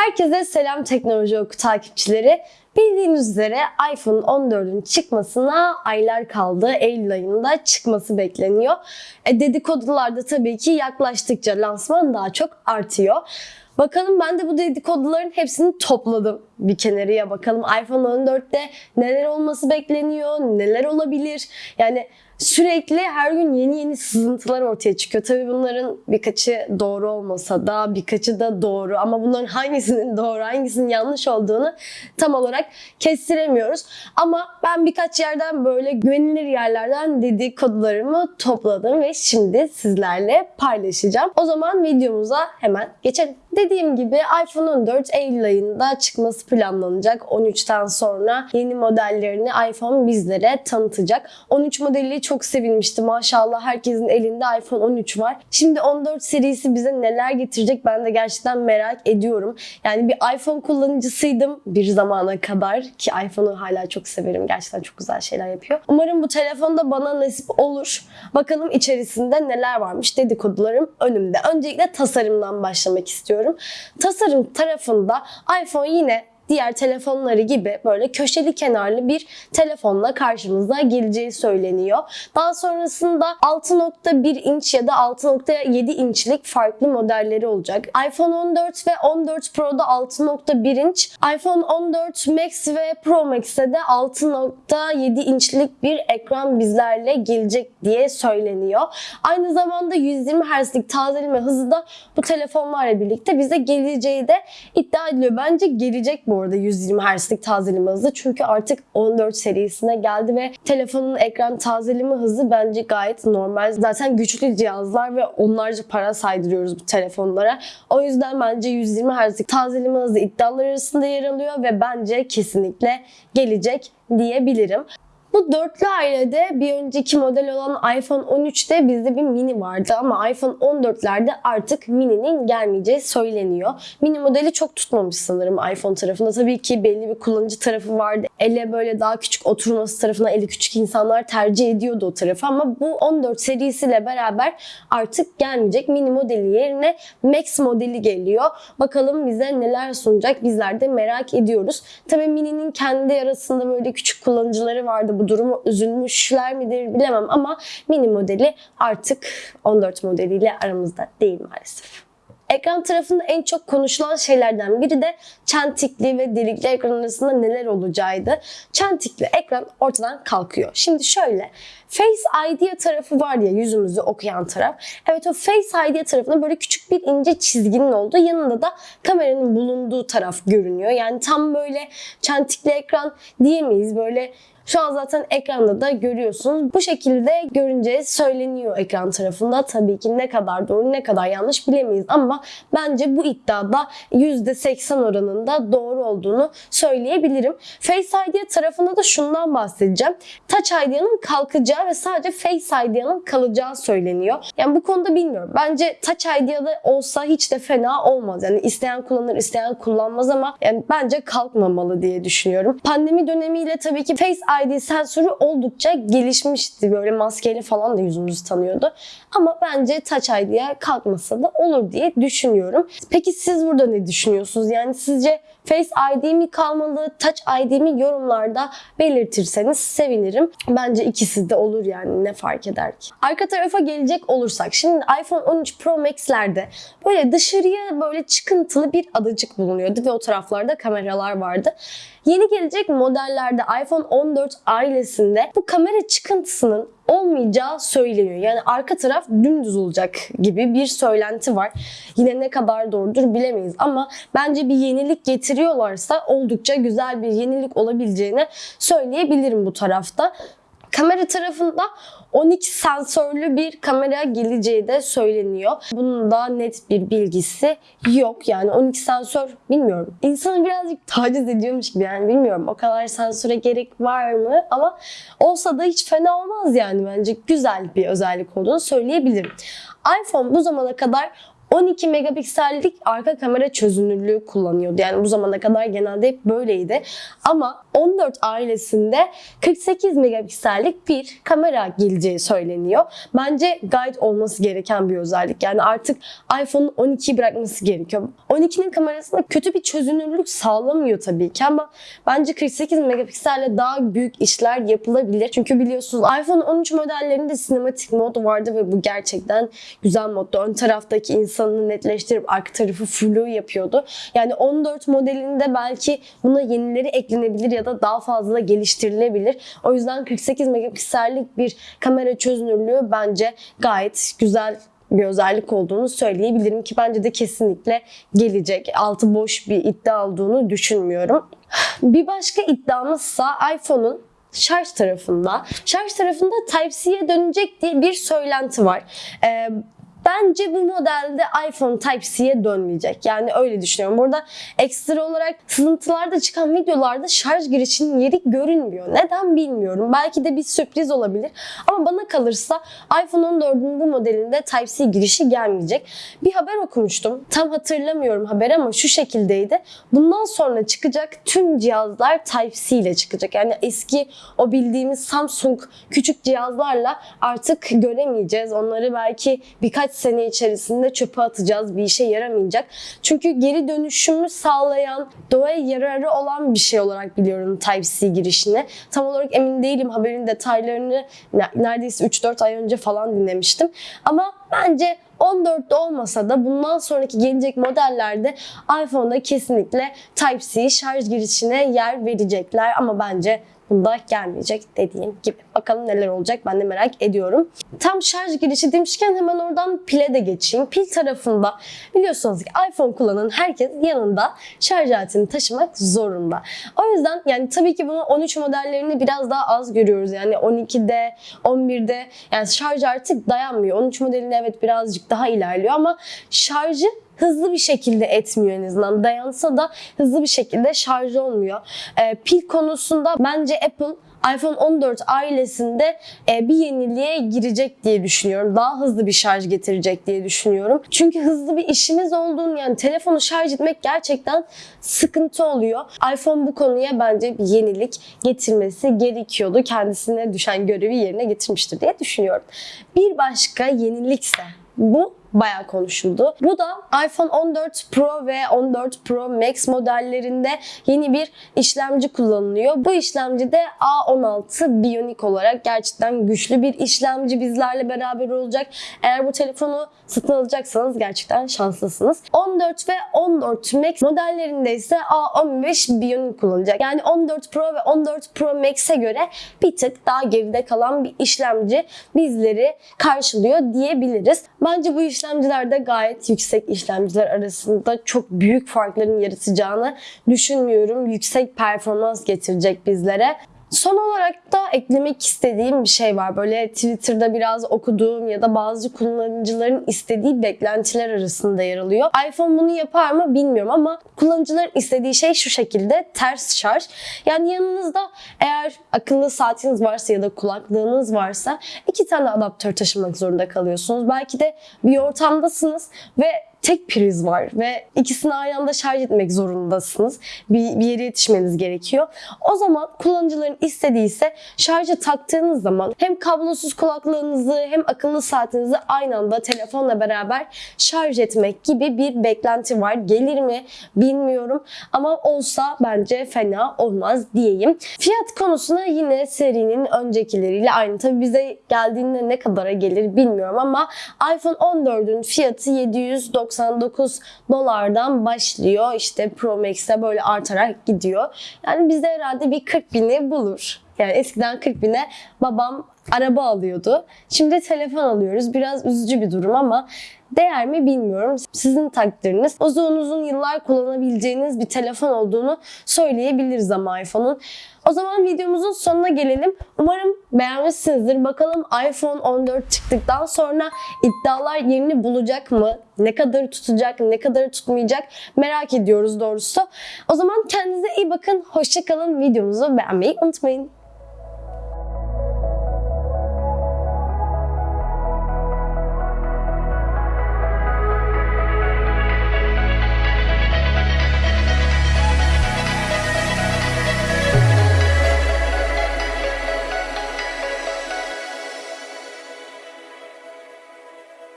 Herkese selam teknoloji oku takipçileri. Bildiğiniz üzere iPhone 14'ün çıkmasına aylar kaldı. Eylül ayında çıkması bekleniyor. E, dedikodular da tabii ki yaklaştıkça lansman daha çok artıyor. Bakalım ben de bu dedikoduların hepsini topladım bir kenarıya bakalım. iPhone 14'te neler olması bekleniyor, neler olabilir? Yani sürekli her gün yeni yeni sızıntılar ortaya çıkıyor. Tabii bunların birkaçı doğru olmasa da birkaçı da doğru ama bunların hangisinin doğru hangisinin yanlış olduğunu tam olarak kestiremiyoruz. Ama ben birkaç yerden böyle güvenilir yerlerden dedikodularımı topladım ve şimdi sizlerle paylaşacağım. O zaman videomuza hemen geçelim. Dediğim gibi iPhone 14 Eylül ayında çıkması planlanacak. 13'ten sonra yeni modellerini iPhone bizlere tanıtacak. 13 modeli çok sevilmişti. Maşallah herkesin elinde iPhone 13 var. Şimdi 14 serisi bize neler getirecek ben de gerçekten merak ediyorum. Yani bir iPhone kullanıcısıydım bir zamana kadar ki iPhone'u hala çok severim. Gerçekten çok güzel şeyler yapıyor. Umarım bu telefonda bana nasip olur. Bakalım içerisinde neler varmış dedikodularım önümde. Öncelikle tasarımdan başlamak istiyorum. Tasarım tarafında iPhone yine diğer telefonları gibi böyle köşeli kenarlı bir telefonla karşımıza geleceği söyleniyor. Daha sonrasında 6.1 inç ya da 6.7 inçlik farklı modelleri olacak. iPhone 14 ve 14 Pro'da 6.1 inç, iPhone 14 Max ve Pro Max'e de 6.7 inçlik bir ekran bizlerle gelecek diye söyleniyor. Aynı zamanda 120 Hz'lik tazeleme hızı da bu telefonlarla birlikte bize geleceği de iddia ediliyor. Bence gelecek bu arada 120 Hz'lik tazeleme hızı. Çünkü artık 14 serisine geldi ve telefonun ekran tazeleme hızı bence gayet normal. Zaten güçlü cihazlar ve onlarca para saydırıyoruz bu telefonlara. O yüzden bence 120 Hz'lik tazeleme hızı iddialar arasında yer alıyor ve bence kesinlikle gelecek diyebilirim. Bu dörtlü ailede bir önceki model olan iPhone 13'te bizde bir mini vardı ama iPhone 14'lerde artık mini'nin gelmeyeceği söyleniyor. Mini modeli çok tutmamış sanırım iPhone tarafında. Tabii ki belli bir kullanıcı tarafı vardı. Ele böyle daha küçük oturması tarafına eli küçük insanlar tercih ediyordu o tarafı ama bu 14 serisiyle beraber artık gelmeyecek. Mini modeli yerine Max modeli geliyor. Bakalım bize neler sunacak bizler de merak ediyoruz. Tabii Mini'nin kendi arasında böyle küçük kullanıcıları vardı bu durumu üzülmüşler midir bilemem ama mini modeli artık 14 modeliyle aramızda değil maalesef. Ekran tarafında en çok konuşulan şeylerden biri de çentikli ve delikli ekran arasında neler olacağıydı. Çentikli ekran ortadan kalkıyor. Şimdi şöyle Face ID tarafı var ya yüzümüzü okuyan taraf. Evet o Face ID tarafında böyle küçük bir ince çizginin olduğu yanında da kameranın bulunduğu taraf görünüyor. Yani tam böyle çentikli ekran diyemeyiz. Böyle şu an zaten ekranda da görüyorsunuz. Bu şekilde görünce söyleniyor ekran tarafında. Tabii ki ne kadar doğru ne kadar yanlış bilemeyiz ama bence bu iddiada %80 oranında doğru olduğunu söyleyebilirim. Face ID tarafında da şundan bahsedeceğim. Touch ID'nin kalkacağı ve sadece Face ID'nin kalacağı söyleniyor. Yani bu konuda bilmiyorum. Bence Touch ID'de olsa hiç de fena olmaz. Yani isteyen kullanır, isteyen kullanmaz ama yani bence kalkmamalı diye düşünüyorum. Pandemi dönemiyle tabii ki Face ID sensörü oldukça gelişmişti. Böyle maskeyle falan da yüzümüzü tanıyordu. Ama bence Touch ID'ye kalkmasa da olur diye düşünüyorum. Peki siz burada ne düşünüyorsunuz? Yani sizce Face ID mi kalmalı, Touch ID mi yorumlarda belirtirseniz sevinirim. Bence ikisi de olur yani ne fark eder ki. Arka tarafa gelecek olursak şimdi iPhone 13 Pro Max'lerde böyle dışarıya böyle çıkıntılı bir adacık bulunuyordu ve o taraflarda kameralar vardı. Yeni gelecek modellerde iPhone 14 ailesinde bu kamera çıkıntısının olmayacağı söyleniyor. Yani arka taraf dümdüz olacak gibi bir söylenti var. Yine ne kadar doğrudur bilemeyiz ama bence bir yenilik getiriyorlarsa oldukça güzel bir yenilik olabileceğini söyleyebilirim bu tarafta. Kamera tarafında 12 sensörlü bir kamera geleceği de söyleniyor. Bunun da net bir bilgisi yok. Yani 12 sensör bilmiyorum. İnsanı birazcık taciz ediyormuş gibi yani bilmiyorum. O kadar sensöre gerek var mı? Ama olsa da hiç fena olmaz yani bence. Güzel bir özellik olduğunu söyleyebilirim. iPhone bu zamana kadar 12 megapiksellik arka kamera çözünürlüğü kullanıyordu. Yani bu zamana kadar genelde hep böyleydi. Ama 14 ailesinde 48 megapiksellik bir kamera geleceği söyleniyor. Bence gayet olması gereken bir özellik. Yani artık iPhone'un 12'yi bırakması gerekiyor. 12'nin kamerasında kötü bir çözünürlük sağlamıyor tabii ki ama bence 48 megapikselle daha büyük işler yapılabilir. Çünkü biliyorsunuz iPhone 13 modellerinde sinematik mod vardı ve bu gerçekten güzel moddu. Ön taraftaki insanı netleştirip arka tarafı flu yapıyordu. Yani 14 modelinde belki buna yenileri eklenebilir ya da daha fazla geliştirilebilir. O yüzden 48 megapiksellik bir kamera çözünürlüğü bence gayet güzel bir özellik olduğunu söyleyebilirim ki bence de kesinlikle gelecek. Altı boş bir iddia olduğunu düşünmüyorum. Bir başka iddiamızsa iPhone'un şarj tarafında. Şarj tarafında Type-C'ye dönecek diye bir söylenti var. Ee, Bence bu modelde iPhone Type-C'ye dönmeyecek. Yani öyle düşünüyorum. Burada ekstra olarak sızıntılarda çıkan videolarda şarj girişinin yeri görünmüyor. Neden bilmiyorum. Belki de bir sürpriz olabilir. Ama bana kalırsa iPhone 14'ün bu modelinde Type-C girişi gelmeyecek. Bir haber okumuştum. Tam hatırlamıyorum haber ama şu şekildeydi. Bundan sonra çıkacak tüm cihazlar Type-C ile çıkacak. Yani eski o bildiğimiz Samsung küçük cihazlarla artık göremeyeceğiz. Onları belki birkaç sene içerisinde çöpe atacağız. Bir işe yaramayacak. Çünkü geri dönüşümü sağlayan, doğaya yararı olan bir şey olarak biliyorum Type-C girişini. Tam olarak emin değilim. Haberin detaylarını neredeyse 3-4 ay önce falan dinlemiştim. Ama bence 14'te olmasa da bundan sonraki gelecek modellerde iPhone'da kesinlikle Type-C şarj girişine yer verecekler ama bence bunda gelmeyecek dediğim gibi. Bakalım neler olacak ben de merak ediyorum. Tam şarj girişi demişken hemen oradan pile de geçeyim. Pil tarafında biliyorsunuz ki iPhone kullanan herkes yanında şarj aletini taşımak zorunda. O yüzden yani tabii ki bunu 13 modellerini biraz daha az görüyoruz. Yani 12'de, 11'de yani şarj artık dayanmıyor. 13 modelinde evet birazcık daha ilerliyor ama şarjı hızlı bir şekilde etmiyor en azından. Dayansa da hızlı bir şekilde şarj olmuyor. E, pil konusunda bence Apple iPhone 14 ailesinde e, bir yeniliğe girecek diye düşünüyorum. Daha hızlı bir şarj getirecek diye düşünüyorum. Çünkü hızlı bir işimiz olduğunu yani telefonu şarj etmek gerçekten sıkıntı oluyor. iPhone bu konuya bence bir yenilik getirmesi gerekiyordu. Kendisine düşen görevi yerine getirmiştir diye düşünüyorum. Bir başka yenilikse bu bayağı konuşuldu. Bu da iPhone 14 Pro ve 14 Pro Max modellerinde yeni bir işlemci kullanılıyor. Bu işlemci de A16 Bionic olarak gerçekten güçlü bir işlemci bizlerle beraber olacak. Eğer bu telefonu satın alacaksanız gerçekten şanslısınız. 14 ve 14 Max modellerinde ise A15 Bionic kullanacak. Yani 14 Pro ve 14 Pro Max'e göre bir tık daha geride kalan bir işlemci bizleri karşılıyor diyebiliriz. Bence bu işlemciler de gayet yüksek işlemciler arasında çok büyük farkların yaratacağını düşünmüyorum. Yüksek performans getirecek bizlere. Son olarak da eklemek istediğim bir şey var. Böyle Twitter'da biraz okuduğum ya da bazı kullanıcıların istediği beklentiler arasında yer alıyor. iPhone bunu yapar mı bilmiyorum ama kullanıcıların istediği şey şu şekilde ters şarj. Yani yanınızda eğer akıllı saatiniz varsa ya da kulaklığınız varsa iki tane adaptör taşımak zorunda kalıyorsunuz. Belki de bir ortamdasınız ve tek priz var ve ikisini aynı anda şarj etmek zorundasınız. Bir, bir yere yetişmeniz gerekiyor. O zaman kullanıcıların istediği ise şarja taktığınız zaman hem kablosuz kulaklığınızı hem akıllı saatinizi aynı anda telefonla beraber şarj etmek gibi bir beklenti var. Gelir mi bilmiyorum ama olsa bence fena olmaz diyeyim. Fiyat konusuna yine serinin öncekileriyle aynı. Tabi bize geldiğinde ne kadara gelir bilmiyorum ama iPhone 14'ün fiyatı 790 99 dolardan başlıyor. İşte Pro Max'e böyle artarak gidiyor. Yani bizde herhalde bir 40 bini bulur. Yani eskiden 40 bine babam araba alıyordu. Şimdi telefon alıyoruz. Biraz üzücü bir durum ama değer mi bilmiyorum. Sizin takdiriniz. Uzun uzun yıllar kullanabileceğiniz bir telefon olduğunu söyleyebiliriz ama iPhone'un. O zaman videomuzun sonuna gelelim. Umarım beğenmişsinizdir. Bakalım iPhone 14 çıktıktan sonra iddialar yerini bulacak mı? Ne kadar tutacak, ne kadar tutmayacak merak ediyoruz doğrusu. O zaman kendinize iyi bakın. Hoşçakalın. Videomuzu beğenmeyi unutmayın.